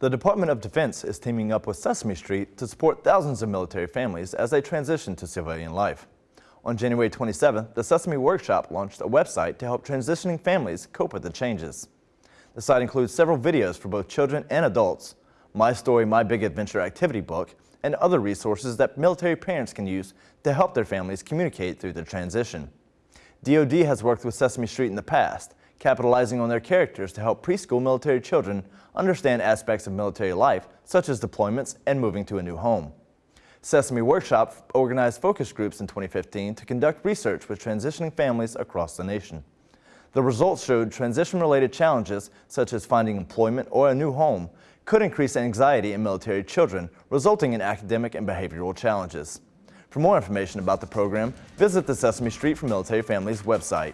The Department of Defense is teaming up with Sesame Street to support thousands of military families as they transition to civilian life. On January 27th, the Sesame Workshop launched a website to help transitioning families cope with the changes. The site includes several videos for both children and adults, My Story, My Big Adventure activity book, and other resources that military parents can use to help their families communicate through the transition. DoD has worked with Sesame Street in the past, capitalizing on their characters to help preschool military children understand aspects of military life, such as deployments and moving to a new home. Sesame Workshop organized focus groups in 2015 to conduct research with transitioning families across the nation. The results showed transition-related challenges, such as finding employment or a new home, could increase anxiety in military children, resulting in academic and behavioral challenges. For more information about the program, visit the Sesame Street for Military Families website.